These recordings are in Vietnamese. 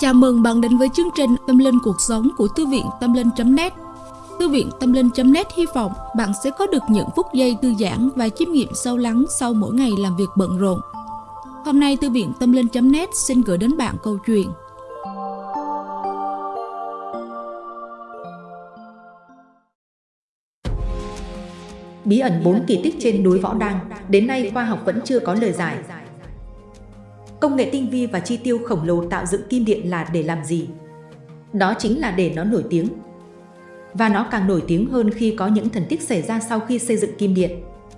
Chào mừng bạn đến với chương trình Tâm Linh Cuộc Sống của Thư viện Tâm Linh.net Thư viện Tâm Linh.net hy vọng bạn sẽ có được những phút giây thư giãn và chiêm nghiệm sâu lắng sau mỗi ngày làm việc bận rộn. Hôm nay Thư viện Tâm Linh.net xin gửi đến bạn câu chuyện Bí ẩn 4 kỳ tích trên núi Võ Đăng, đến nay khoa học vẫn chưa có lời giải. Công nghệ tinh vi và chi tiêu khổng lồ tạo dựng kim điện là để làm gì? Đó chính là để nó nổi tiếng. Và nó càng nổi tiếng hơn khi có những thần tích xảy ra sau khi xây dựng kim điện.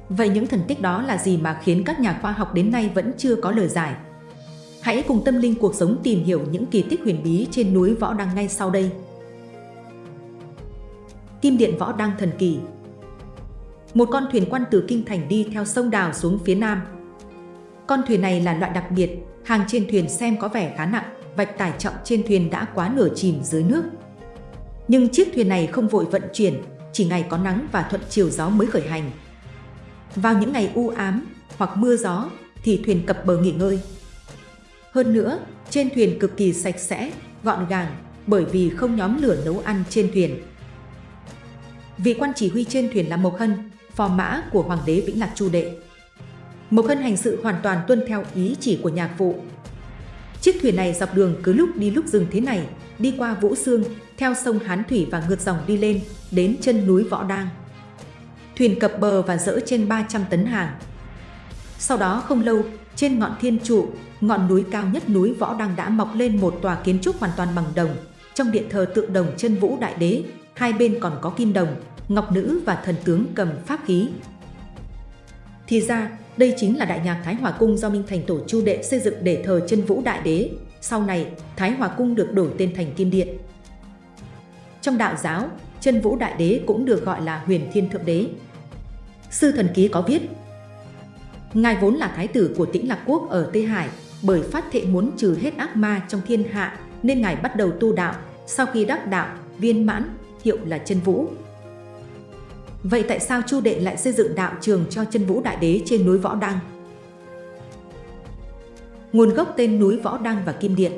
Vậy những thần tích đó là gì mà khiến các nhà khoa học đến nay vẫn chưa có lời giải? Hãy cùng tâm linh cuộc sống tìm hiểu những kỳ tích huyền bí trên núi Võ Đăng ngay sau đây. Kim điện Võ Đăng thần kỳ Một con thuyền quan từ Kinh Thành đi theo sông Đào xuống phía nam. Con thuyền này là loại đặc biệt, hàng trên thuyền xem có vẻ khá nặng, vạch tải trọng trên thuyền đã quá nửa chìm dưới nước. Nhưng chiếc thuyền này không vội vận chuyển, chỉ ngày có nắng và thuận chiều gió mới khởi hành. Vào những ngày u ám hoặc mưa gió thì thuyền cập bờ nghỉ ngơi. Hơn nữa, trên thuyền cực kỳ sạch sẽ, gọn gàng bởi vì không nhóm lửa nấu ăn trên thuyền. Vị quan chỉ huy trên thuyền là Mộc Hân, phò mã của Hoàng đế Vĩnh Lạc Chu Đệ. Mộc Hân hành sự hoàn toàn tuân theo ý chỉ của nhạc phụ. Chiếc thuyền này dọc đường cứ lúc đi lúc dừng thế này, đi qua Vũ Sương, theo sông Hán Thủy và ngược dòng đi lên, đến chân núi Võ Đang. Thuyền cập bờ và dỡ trên 300 tấn hàng. Sau đó không lâu, trên ngọn thiên trụ, ngọn núi cao nhất núi Võ Đăng đã mọc lên một tòa kiến trúc hoàn toàn bằng đồng. Trong điện thờ tượng đồng chân vũ đại đế, hai bên còn có kim đồng, ngọc nữ và thần tướng cầm pháp khí. Thì ra, đây chính là Đại nhạc Thái Hòa Cung do Minh Thành Tổ Chu Đệ xây dựng để thờ chân vũ đại đế. Sau này, Thái Hòa Cung được đổi tên thành Kim Điện. Trong đạo giáo, chân vũ đại đế cũng được gọi là huyền thiên thượng đế. Sư thần ký có viết, Ngài vốn là thái tử của tĩnh Lạc Quốc ở Tây Hải, bởi phát thệ muốn trừ hết ác ma trong thiên hạ nên Ngài bắt đầu tu đạo, sau khi đắc đạo, viên mãn, hiệu là chân vũ. Vậy tại sao Chu Đệ lại xây dựng đạo trường cho chân vũ đại đế trên núi Võ Đăng? Nguồn gốc tên núi Võ Đăng và Kim Điện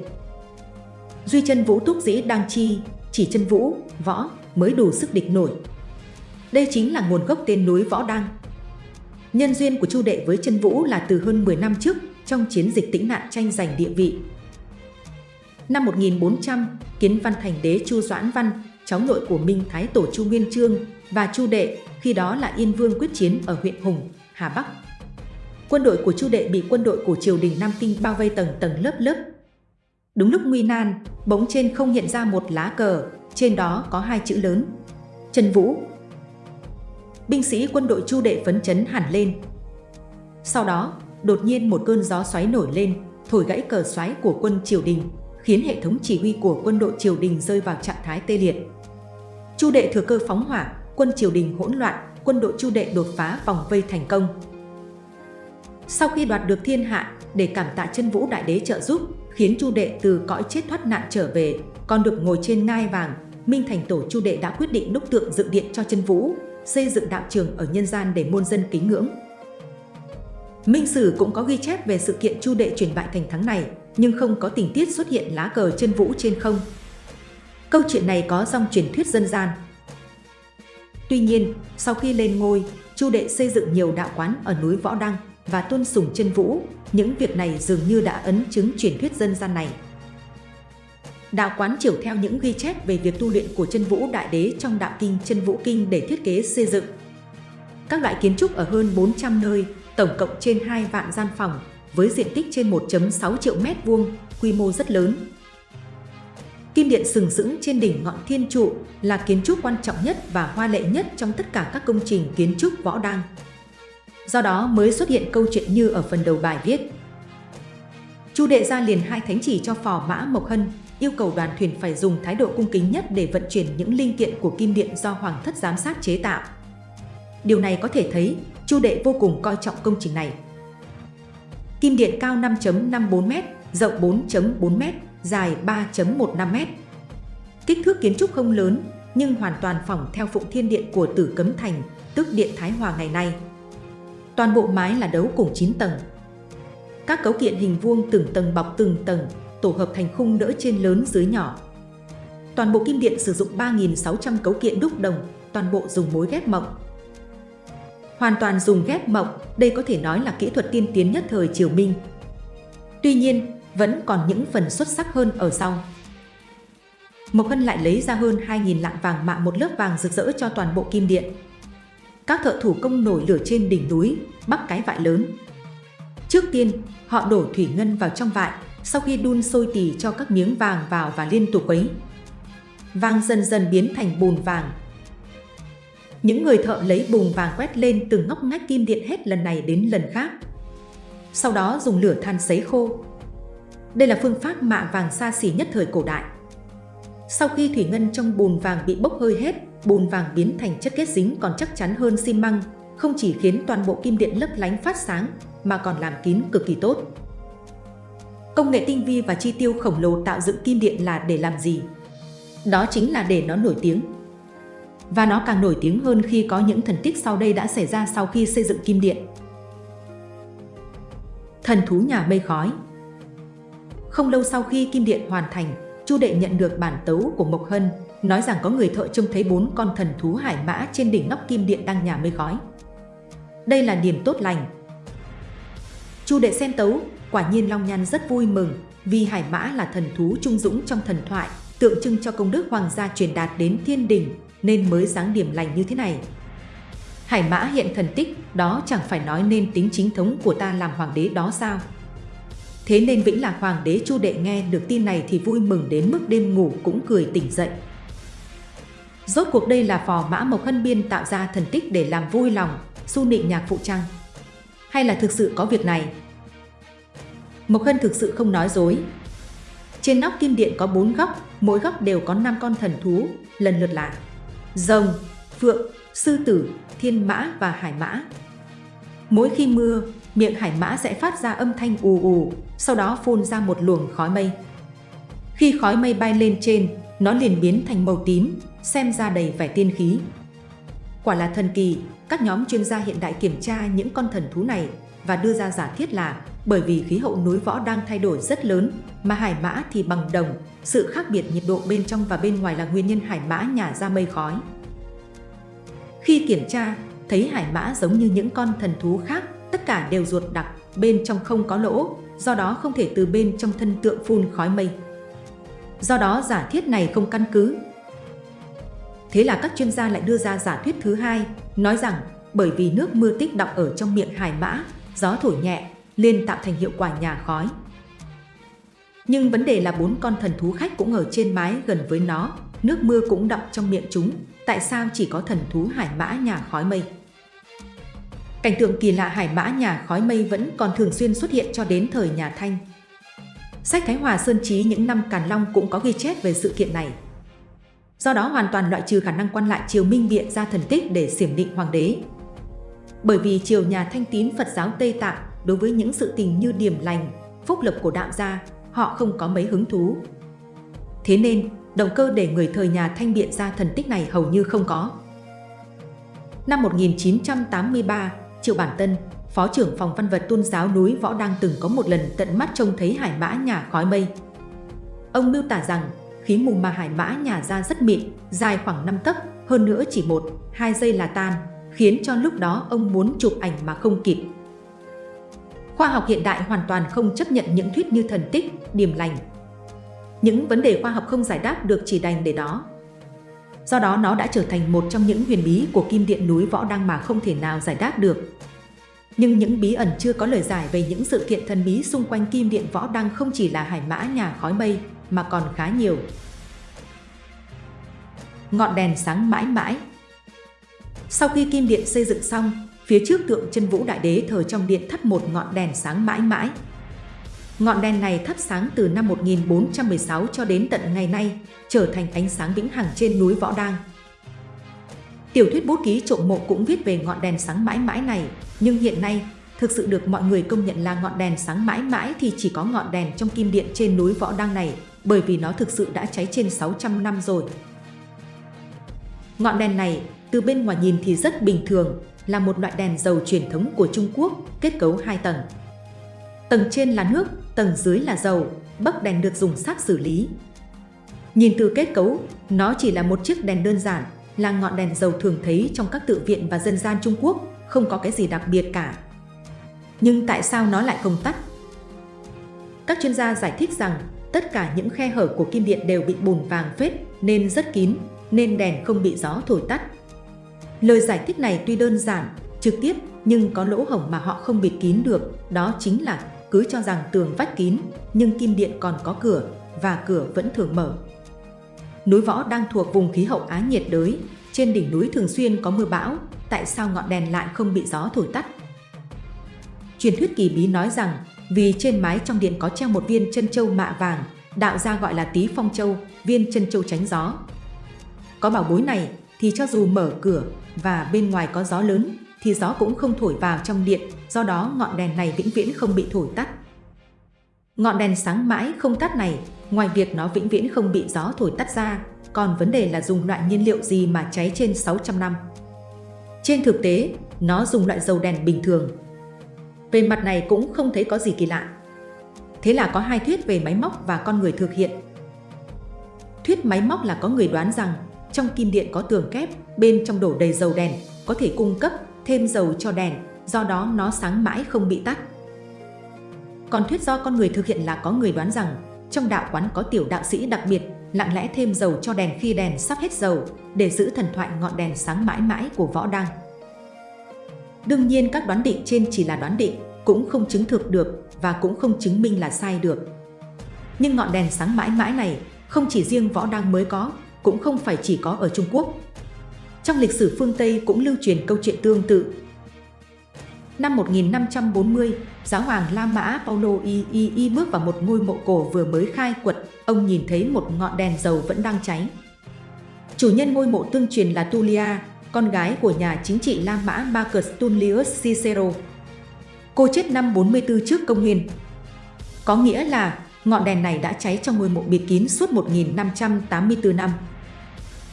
Duy chân vũ túc dĩ đăng chi, chỉ chân vũ, võ mới đủ sức địch nổi. Đây chính là nguồn gốc tên núi Võ Đăng. Nhân duyên của Chu Đệ với chân vũ là từ hơn 10 năm trước trong chiến dịch tĩnh nạn tranh giành địa vị. Năm 1400, Kiến Văn Thành đế Chu Doãn Văn, cháu nội của Minh Thái Tổ Chu Nguyên Chương và Chu Đệ, khi đó là Yên Vương quyết chiến ở huyện Hùng, Hà Bắc. Quân đội của Chu Đệ bị quân đội của triều đình Nam Kinh bao vây tầng tầng lớp lớp. Đúng lúc nguy nan, bỗng trên không hiện ra một lá cờ, trên đó có hai chữ lớn. Trần Vũ. Binh sĩ quân đội Chu Đệ phấn chấn hẳn lên. Sau đó, đột nhiên một cơn gió xoáy nổi lên, thổi gãy cờ xoáy của quân triều đình, khiến hệ thống chỉ huy của quân đội triều đình rơi vào trạng thái tê liệt. Chu Đệ thừa cơ phóng hỏa, quân triều đình hỗn loạn, quân đội Chu Đệ đột phá vòng vây thành công. Sau khi đoạt được thiên hạ, để cảm tạ chân vũ đại đế trợ giúp, khiến Chu Đệ từ cõi chết thoát nạn trở về, còn được ngồi trên ngai vàng, Minh Thành Tổ Chu Đệ đã quyết định đúc tượng dựng điện cho chân vũ, xây dựng đạo trường ở nhân gian để muôn dân kính ngưỡng. Minh Sử cũng có ghi chép về sự kiện Chu Đệ chuyển bại thành thắng này, nhưng không có tình tiết xuất hiện lá cờ chân vũ trên không. Câu chuyện này có dòng truyền thuyết dân gian. Tuy nhiên, sau khi lên ngôi, Chu Đệ xây dựng nhiều đạo quán ở núi Võ Đăng và tôn sùng chân vũ, những việc này dường như đã ấn chứng truyền thuyết dân gian này. Đạo quán chiều theo những ghi chép về việc tu luyện của chân vũ đại đế trong đạo kinh chân vũ kinh để thiết kế xây dựng. Các loại kiến trúc ở hơn 400 nơi, tổng cộng trên 2 vạn gian phòng, với diện tích trên 1.6 triệu mét vuông, quy mô rất lớn. Kim điện sừng sững trên đỉnh ngọn thiên trụ là kiến trúc quan trọng nhất và hoa lệ nhất trong tất cả các công trình kiến trúc võ đăng. Do đó mới xuất hiện câu chuyện như ở phần đầu bài viết. Chu đệ ra liền hai thánh chỉ cho phò mã Mộc Hân, yêu cầu đoàn thuyền phải dùng thái độ cung kính nhất để vận chuyển những linh kiện của kim điện do Hoàng thất giám sát chế tạo. Điều này có thể thấy, Chu đệ vô cùng coi trọng công trình này. Kim điện cao 5.54m, rộng 4.4m, dài 3.15m. Kích thước kiến trúc không lớn, nhưng hoàn toàn phỏng theo Phụng Thiên Điện của Tử Cấm Thành, tức Điện Thái Hòa ngày nay. Toàn bộ mái là đấu cùng 9 tầng. Các cấu kiện hình vuông từng tầng bọc từng tầng, tổ hợp thành khung đỡ trên lớn dưới nhỏ. Toàn bộ kim điện sử dụng 3.600 cấu kiện đúc đồng, toàn bộ dùng mối ghép mộng. Hoàn toàn dùng ghép mộng, đây có thể nói là kỹ thuật tiên tiến nhất thời Triều Minh. Tuy nhiên, vẫn còn những phần xuất sắc hơn ở sau. Mộc Hân lại lấy ra hơn 2.000 lạng vàng mạ một lớp vàng rực rỡ cho toàn bộ kim điện. Các thợ thủ công nổi lửa trên đỉnh núi, bắt cái vại lớn. Trước tiên, họ đổ thủy ngân vào trong vại, sau khi đun sôi tỉ cho các miếng vàng vào và liên tục quấy. Vàng dần dần biến thành bùn vàng. Những người thợ lấy bùn vàng quét lên từng ngóc ngách kim điện hết lần này đến lần khác. Sau đó dùng lửa than sấy khô. Đây là phương pháp mạ vàng xa xỉ nhất thời cổ đại. Sau khi thủy ngân trong bùn vàng bị bốc hơi hết, bùn vàng biến thành chất kết dính còn chắc chắn hơn xi măng, không chỉ khiến toàn bộ kim điện lấp lánh phát sáng mà còn làm kín cực kỳ tốt. Công nghệ tinh vi và chi tiêu khổng lồ tạo dựng kim điện là để làm gì? Đó chính là để nó nổi tiếng. Và nó càng nổi tiếng hơn khi có những thần tích sau đây đã xảy ra sau khi xây dựng kim điện. Thần thú nhà mây khói không lâu sau khi kim điện hoàn thành, Chu Đệ nhận được bản tấu của Mộc Hân, nói rằng có người thợ trông thấy bốn con thần thú hải mã trên đỉnh nóc kim điện đang nhà mây khói. Đây là niềm tốt lành. Chu Đệ xem tấu, quả nhiên Long Nhan rất vui mừng vì hải mã là thần thú trung dũng trong thần thoại, tượng trưng cho công đức hoàng gia truyền đạt đến thiên đình nên mới dáng điểm lành như thế này. Hải mã hiện thần tích, đó chẳng phải nói nên tính chính thống của ta làm hoàng đế đó sao? Thế nên Vĩnh Lạc Hoàng đế Chu Đệ nghe được tin này thì vui mừng đến mức đêm ngủ cũng cười tỉnh dậy. Rốt cuộc đây là phò mã Mộc Hân Biên tạo ra thần tích để làm vui lòng, su nịnh nhạc phụ trăng. Hay là thực sự có việc này? Mộc Hân thực sự không nói dối. Trên nóc kim điện có bốn góc, mỗi góc đều có 5 con thần thú, lần lượt là rồng, phượng, sư tử, thiên mã và hải mã. Mỗi khi mưa, miệng hải mã sẽ phát ra âm thanh ù ù, sau đó phun ra một luồng khói mây. Khi khói mây bay lên trên, nó liền biến thành màu tím, xem ra đầy vẻ tiên khí. Quả là thần kỳ, các nhóm chuyên gia hiện đại kiểm tra những con thần thú này và đưa ra giả thiết là bởi vì khí hậu núi võ đang thay đổi rất lớn, mà hải mã thì bằng đồng, sự khác biệt nhiệt độ bên trong và bên ngoài là nguyên nhân hải mã nhả ra mây khói. Khi kiểm tra, thấy hải mã giống như những con thần thú khác, tất cả đều ruột đặc, bên trong không có lỗ, do đó không thể từ bên trong thân tượng phun khói mây. Do đó giả thiết này không căn cứ. Thế là các chuyên gia lại đưa ra giả thuyết thứ hai, nói rằng bởi vì nước mưa tích đọng ở trong miệng hải mã, gió thổi nhẹ, nên tạo thành hiệu quả nhà khói. Nhưng vấn đề là bốn con thần thú khách cũng ở trên mái gần với nó, nước mưa cũng đọng trong miệng chúng, tại sao chỉ có thần thú hải mã nhà khói mây? Cảnh tượng kỳ lạ hải mã nhà khói mây vẫn còn thường xuyên xuất hiện cho đến thời nhà Thanh. Sách Thái Hòa Sơn Trí những năm Càn Long cũng có ghi chép về sự kiện này. Do đó hoàn toàn loại trừ khả năng quan lại triều Minh biện ra thần tích để xiểm định hoàng đế. Bởi vì triều nhà thanh tín Phật giáo Tây Tạng đối với những sự tình như điểm lành, phúc lập của đạo gia, họ không có mấy hứng thú. Thế nên, động cơ để người thời nhà thanh biện ra thần tích này hầu như không có. Năm 1983, Triệu Bản Tân, Phó trưởng phòng văn vật tôn giáo núi Võ đang từng có một lần tận mắt trông thấy hải mã nhà khói mây. Ông miêu tả rằng khí mù mà hải mã nhà ra rất mịn, dài khoảng 5 tấc, hơn nữa chỉ một, hai giây là tan, khiến cho lúc đó ông muốn chụp ảnh mà không kịp. Khoa học hiện đại hoàn toàn không chấp nhận những thuyết như thần tích, điềm lành. Những vấn đề khoa học không giải đáp được chỉ đành để đó. Do đó nó đã trở thành một trong những huyền bí của kim điện núi Võ Đăng mà không thể nào giải đáp được. Nhưng những bí ẩn chưa có lời giải về những sự kiện thần bí xung quanh kim điện Võ Đăng không chỉ là hải mã nhà khói mây, mà còn khá nhiều. Ngọn đèn sáng mãi mãi Sau khi kim điện xây dựng xong, phía trước tượng chân vũ đại đế thờ trong điện thắp một ngọn đèn sáng mãi mãi. Ngọn đèn này thắp sáng từ năm 1416 cho đến tận ngày nay, trở thành ánh sáng vĩnh hằng trên núi Võ Đang. Tiểu thuyết bút ký trộm mộ cũng viết về ngọn đèn sáng mãi mãi này, nhưng hiện nay, thực sự được mọi người công nhận là ngọn đèn sáng mãi mãi thì chỉ có ngọn đèn trong kim điện trên núi Võ đang này, bởi vì nó thực sự đã cháy trên 600 năm rồi. Ngọn đèn này, từ bên ngoài nhìn thì rất bình thường, là một loại đèn dầu truyền thống của Trung Quốc, kết cấu hai tầng. Tầng trên là nước, tầng dưới là dầu, bấc đèn được dùng sắt xử lý. Nhìn từ kết cấu, nó chỉ là một chiếc đèn đơn giản, là ngọn đèn dầu thường thấy trong các tự viện và dân gian Trung Quốc, không có cái gì đặc biệt cả. Nhưng tại sao nó lại không tắt? Các chuyên gia giải thích rằng tất cả những khe hở của kim điện đều bị bùn vàng phết nên rất kín, nên đèn không bị gió thổi tắt. Lời giải thích này tuy đơn giản, trực tiếp nhưng có lỗ hổng mà họ không bịt kín được, đó chính là cứ cho rằng tường vách kín, nhưng kim điện còn có cửa và cửa vẫn thường mở. Núi Võ đang thuộc vùng khí hậu Á nhiệt đới, trên đỉnh núi thường xuyên có mưa bão, tại sao ngọn đèn lại không bị gió thổi tắt? Truyền thuyết kỳ bí nói rằng vì trên mái trong điện có treo một viên chân châu mạ vàng, đạo gia gọi là tí phong châu, viên chân châu tránh gió. Có bảo bối này thì cho dù mở cửa và bên ngoài có gió lớn thì gió cũng không thổi vào trong điện, do đó ngọn đèn này vĩnh viễn không bị thổi tắt. Ngọn đèn sáng mãi không tắt này, ngoài việc nó vĩnh viễn không bị gió thổi tắt ra, còn vấn đề là dùng loại nhiên liệu gì mà cháy trên 600 năm. Trên thực tế, nó dùng loại dầu đèn bình thường. Về mặt này cũng không thấy có gì kỳ lạ. Thế là có hai thuyết về máy móc và con người thực hiện. Thuyết máy móc là có người đoán rằng trong kim điện có tường kép, bên trong đổ đầy dầu đèn, có thể cung cấp thêm dầu cho đèn, do đó nó sáng mãi không bị tắt. Còn thuyết do con người thực hiện là có người đoán rằng trong đạo quán có tiểu đạo sĩ đặc biệt lặng lẽ thêm dầu cho đèn khi đèn sắp hết dầu để giữ thần thoại ngọn đèn sáng mãi mãi của võ đăng. Đương nhiên các đoán định trên chỉ là đoán định, cũng không chứng thực được và cũng không chứng minh là sai được. Nhưng ngọn đèn sáng mãi mãi này không chỉ riêng võ đăng mới có, cũng không phải chỉ có ở Trung Quốc. Trong lịch sử phương Tây cũng lưu truyền câu chuyện tương tự. Năm 1540, giáo hoàng La Mã Paulo I, I, I bước vào một ngôi mộ cổ vừa mới khai quật, ông nhìn thấy một ngọn đèn dầu vẫn đang cháy. Chủ nhân ngôi mộ tương truyền là Tullia, con gái của nhà chính trị La Mã Marcus Tullius Cicero. Cô chết năm 44 trước công nguyên. Có nghĩa là ngọn đèn này đã cháy trong ngôi mộ bịt kín suốt 1584 năm.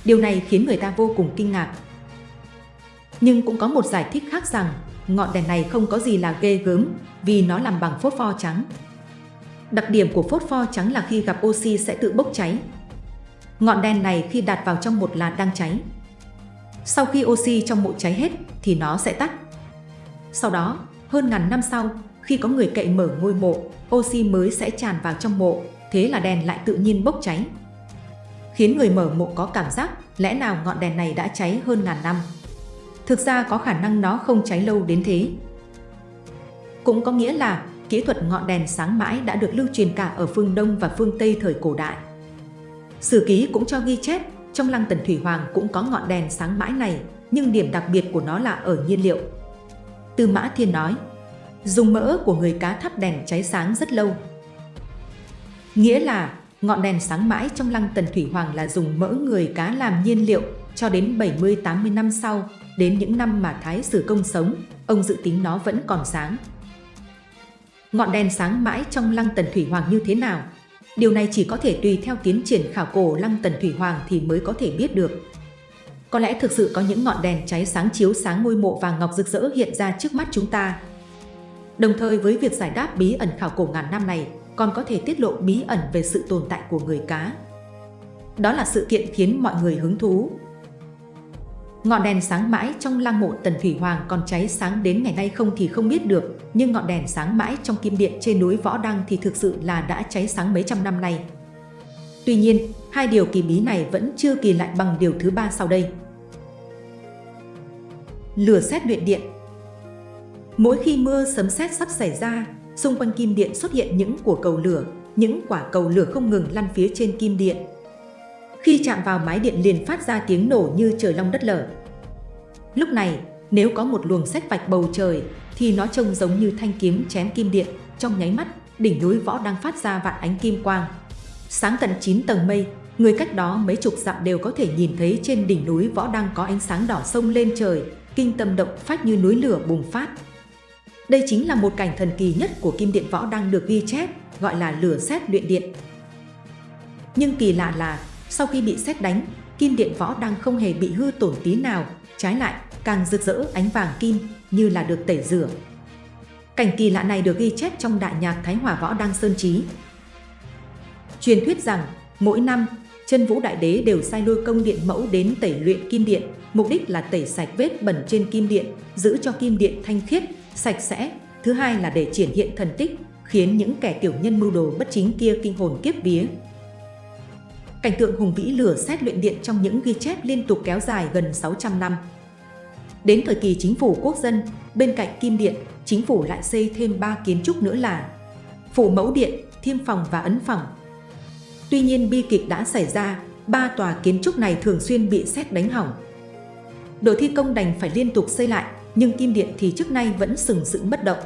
Điều này khiến người ta vô cùng kinh ngạc. Nhưng cũng có một giải thích khác rằng ngọn đèn này không có gì là ghê gớm vì nó làm bằng phốt pho trắng. Đặc điểm của phốt pho trắng là khi gặp oxy sẽ tự bốc cháy. Ngọn đèn này khi đặt vào trong một là đang cháy. Sau khi oxy trong mộ cháy hết thì nó sẽ tắt. Sau đó, hơn ngàn năm sau, khi có người cậy mở ngôi mộ, oxy mới sẽ tràn vào trong mộ, thế là đèn lại tự nhiên bốc cháy. Khiến người mở mộ có cảm giác lẽ nào ngọn đèn này đã cháy hơn ngàn năm. Thực ra có khả năng nó không cháy lâu đến thế. Cũng có nghĩa là kỹ thuật ngọn đèn sáng mãi đã được lưu truyền cả ở phương Đông và phương Tây thời cổ đại. Sử ký cũng cho ghi chép, trong lăng Tần Thủy Hoàng cũng có ngọn đèn sáng mãi này, nhưng điểm đặc biệt của nó là ở nhiên liệu. Tư Mã Thiên nói, dùng mỡ của người cá thắp đèn cháy sáng rất lâu. Nghĩa là ngọn đèn sáng mãi trong lăng Tần Thủy Hoàng là dùng mỡ người cá làm nhiên liệu cho đến 70-80 năm sau, đến những năm mà Thái Sử Công sống, ông dự tính nó vẫn còn sáng. Ngọn đèn sáng mãi trong lăng Tần Thủy Hoàng như thế nào? Điều này chỉ có thể tùy theo tiến triển khảo cổ lăng Tần Thủy Hoàng thì mới có thể biết được. Có lẽ thực sự có những ngọn đèn cháy sáng chiếu sáng ngôi mộ vàng ngọc rực rỡ hiện ra trước mắt chúng ta. Đồng thời với việc giải đáp bí ẩn khảo cổ ngàn năm này, còn có thể tiết lộ bí ẩn về sự tồn tại của người cá. Đó là sự kiện khiến mọi người hứng thú, Ngọn đèn sáng mãi trong lăng mộ Tần Thủy Hoàng còn cháy sáng đến ngày nay không thì không biết được, nhưng ngọn đèn sáng mãi trong kim điện trên núi Võ Đăng thì thực sự là đã cháy sáng mấy trăm năm nay. Tuy nhiên, hai điều kỳ bí này vẫn chưa kỳ lại bằng điều thứ ba sau đây. Lửa xét luyện điện Mỗi khi mưa sấm sét sắp xảy ra, xung quanh kim điện xuất hiện những của cầu lửa, những quả cầu lửa không ngừng lăn phía trên kim điện, khi chạm vào mái điện liền phát ra tiếng nổ như trời long đất lở. Lúc này, nếu có một luồng sách vạch bầu trời, thì nó trông giống như thanh kiếm chém kim điện, trong nháy mắt, đỉnh núi võ đang phát ra vạn ánh kim quang. Sáng tận 9 tầng mây, người cách đó mấy chục dặm đều có thể nhìn thấy trên đỉnh núi võ đang có ánh sáng đỏ sông lên trời, kinh tâm động phát như núi lửa bùng phát. Đây chính là một cảnh thần kỳ nhất của kim điện võ đang được ghi chép, gọi là lửa xét luyện điện. Nhưng kỳ lạ là sau khi bị xét đánh, kim điện võ đang không hề bị hư tổn tí nào, trái lại càng rực rỡ ánh vàng kim như là được tẩy rửa. Cảnh kỳ lạ này được ghi chép trong đại nhạc Thái Hòa Võ Đăng Sơn Trí. Truyền thuyết rằng, mỗi năm, chân vũ đại đế đều sai lôi công điện mẫu đến tẩy luyện kim điện, mục đích là tẩy sạch vết bẩn trên kim điện, giữ cho kim điện thanh khiết, sạch sẽ. Thứ hai là để triển hiện thần tích, khiến những kẻ tiểu nhân mưu đồ bất chính kia kinh hồn kiếp vía. Cảnh tượng hùng vĩ lửa xét luyện điện trong những ghi chép liên tục kéo dài gần 600 năm. Đến thời kỳ chính phủ quốc dân, bên cạnh kim điện, chính phủ lại xây thêm 3 kiến trúc nữa là phủ mẫu điện, thiêm phòng và ấn phòng. Tuy nhiên bi kịch đã xảy ra, ba tòa kiến trúc này thường xuyên bị xét đánh hỏng. Đội thi công đành phải liên tục xây lại, nhưng kim điện thì trước nay vẫn sừng sững bất động.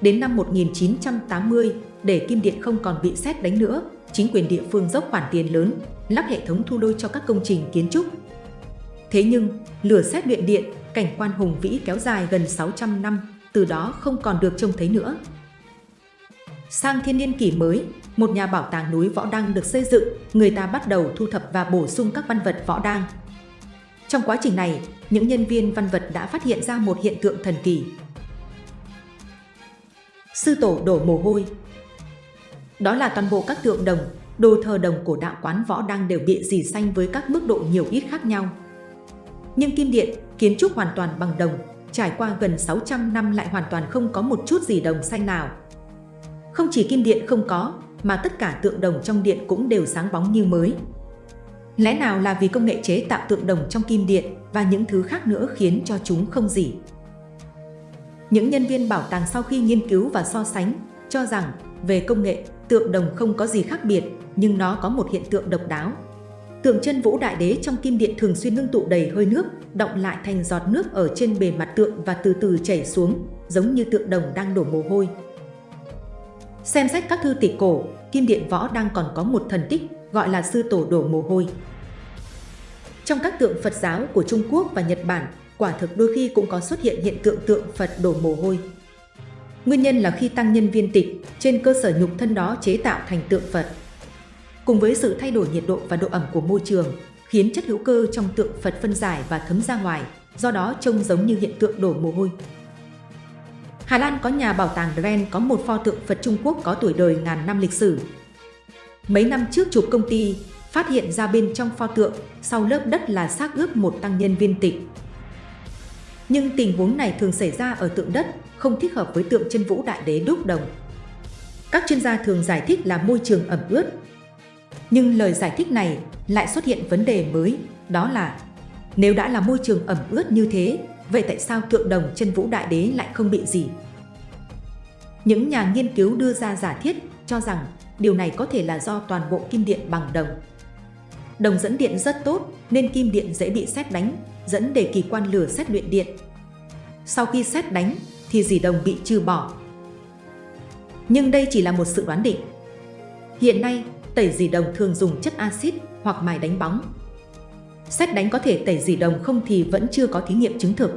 Đến năm 1980, để kim điện không còn bị xét đánh nữa, chính quyền địa phương dốc khoản tiền lớn, lắp hệ thống thu lôi cho các công trình kiến trúc. Thế nhưng, lửa xét luyện điện, cảnh quan hùng vĩ kéo dài gần 600 năm, từ đó không còn được trông thấy nữa. Sang thiên niên kỷ mới, một nhà bảo tàng núi Võ Đăng được xây dựng, người ta bắt đầu thu thập và bổ sung các văn vật Võ Đăng. Trong quá trình này, những nhân viên văn vật đã phát hiện ra một hiện tượng thần kỳ. Sư tổ đổ mồ hôi Đó là toàn bộ các tượng đồng, đồ thờ đồng của đạo quán Võ đang đều bị dì xanh với các mức độ nhiều ít khác nhau. Nhưng kim điện, kiến trúc hoàn toàn bằng đồng, trải qua gần 600 năm lại hoàn toàn không có một chút gì đồng xanh nào. Không chỉ kim điện không có, mà tất cả tượng đồng trong điện cũng đều sáng bóng như mới. Lẽ nào là vì công nghệ chế tạo tượng đồng trong kim điện và những thứ khác nữa khiến cho chúng không gì? Những nhân viên bảo tàng sau khi nghiên cứu và so sánh cho rằng về công nghệ, tượng đồng không có gì khác biệt nhưng nó có một hiện tượng độc đáo Tượng chân vũ đại đế trong kim điện thường xuyên ngưng tụ đầy hơi nước, động lại thành giọt nước ở trên bề mặt tượng và từ từ chảy xuống, giống như tượng đồng đang đổ mồ hôi. Xem sách các thư tịch cổ, kim điện võ đang còn có một thần tích gọi là sư tổ đổ mồ hôi. Trong các tượng Phật giáo của Trung Quốc và Nhật Bản, quả thực đôi khi cũng có xuất hiện hiện tượng tượng Phật đổ mồ hôi. Nguyên nhân là khi tăng nhân viên tịch, trên cơ sở nhục thân đó chế tạo thành tượng Phật cùng với sự thay đổi nhiệt độ và độ ẩm của môi trường, khiến chất hữu cơ trong tượng Phật phân giải và thấm ra ngoài, do đó trông giống như hiện tượng đổ mồ hôi. Hà Lan có nhà bảo tàng Dren có một pho tượng Phật Trung Quốc có tuổi đời ngàn năm lịch sử. Mấy năm trước chụp công ty, phát hiện ra bên trong pho tượng, sau lớp đất là xác ướp một tăng nhân viên tịch. Nhưng tình huống này thường xảy ra ở tượng đất, không thích hợp với tượng chân vũ đại đế đúc đồng. Các chuyên gia thường giải thích là môi trường ẩm ướt, nhưng lời giải thích này lại xuất hiện vấn đề mới, đó là nếu đã là môi trường ẩm ướt như thế, vậy tại sao tượng đồng chân vũ đại đế lại không bị gì? Những nhà nghiên cứu đưa ra giả thiết cho rằng điều này có thể là do toàn bộ kim điện bằng đồng. Đồng dẫn điện rất tốt nên kim điện dễ bị xét đánh, dẫn để kỳ quan lửa xét luyện điện. Sau khi xét đánh thì dì đồng bị trừ bỏ. Nhưng đây chỉ là một sự đoán định. Hiện nay, tẩy dì đồng thường dùng chất axit hoặc mài đánh bóng. Xét đánh có thể tẩy dì đồng không thì vẫn chưa có thí nghiệm chứng thực.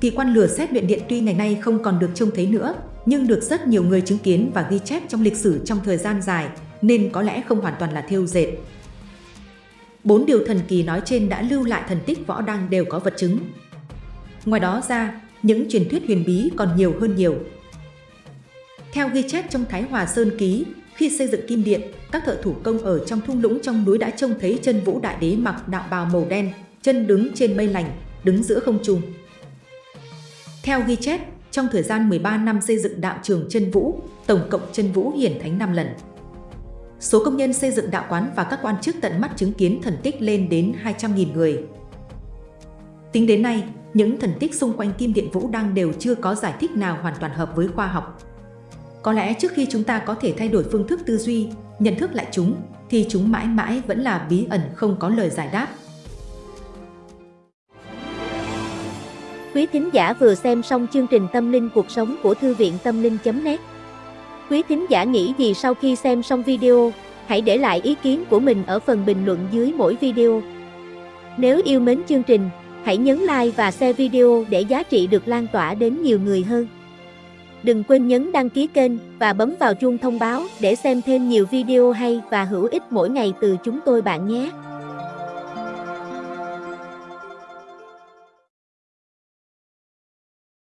Kỳ quan lửa xét luyện điện tuy ngày nay không còn được trông thấy nữa, nhưng được rất nhiều người chứng kiến và ghi chép trong lịch sử trong thời gian dài, nên có lẽ không hoàn toàn là thêu dệt. Bốn điều thần kỳ nói trên đã lưu lại thần tích võ đăng đều có vật chứng. Ngoài đó ra, những truyền thuyết huyền bí còn nhiều hơn nhiều. Theo ghi chép trong Thái Hòa Sơn Ký, khi xây dựng kim điện, các thợ thủ công ở trong thung lũng trong núi đã trông thấy chân vũ đại đế mặc đạo bào màu đen, chân đứng trên mây lành, đứng giữa không trung. Theo ghi chép, trong thời gian 13 năm xây dựng đạo trường chân vũ, tổng cộng chân vũ hiển thánh 5 lần. Số công nhân xây dựng đạo quán và các quan chức tận mắt chứng kiến thần tích lên đến 200.000 người. Tính đến nay, những thần tích xung quanh kim điện vũ đang đều chưa có giải thích nào hoàn toàn hợp với khoa học. Có lẽ trước khi chúng ta có thể thay đổi phương thức tư duy, nhận thức lại chúng, thì chúng mãi mãi vẫn là bí ẩn không có lời giải đáp. Quý thính giả vừa xem xong chương trình Tâm linh cuộc sống của Thư viện Tâm linh.net Quý thính giả nghĩ gì sau khi xem xong video, hãy để lại ý kiến của mình ở phần bình luận dưới mỗi video. Nếu yêu mến chương trình, hãy nhấn like và share video để giá trị được lan tỏa đến nhiều người hơn. Đừng quên nhấn đăng ký kênh và bấm vào chuông thông báo để xem thêm nhiều video hay và hữu ích mỗi ngày từ chúng tôi bạn nhé.